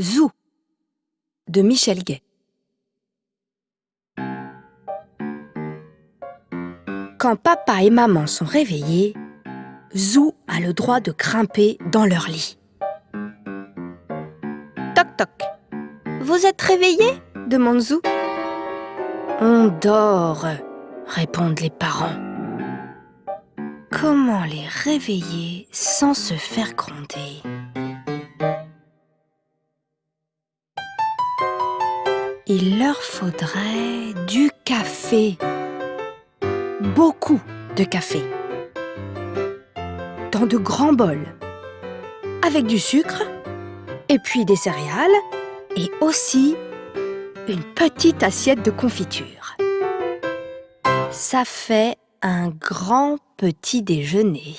Zou de Michel Gay. Quand papa et maman sont réveillés, Zou a le droit de grimper dans leur lit. Toc toc. Vous êtes réveillés? demande Zou. On dort, répondent les parents. Comment les réveiller sans se faire gronder? Il leur faudrait du café. Beaucoup de café. Dans de grands bols. Avec du sucre, et puis des céréales, et aussi une petite assiette de confiture. Ça fait un grand petit déjeuner.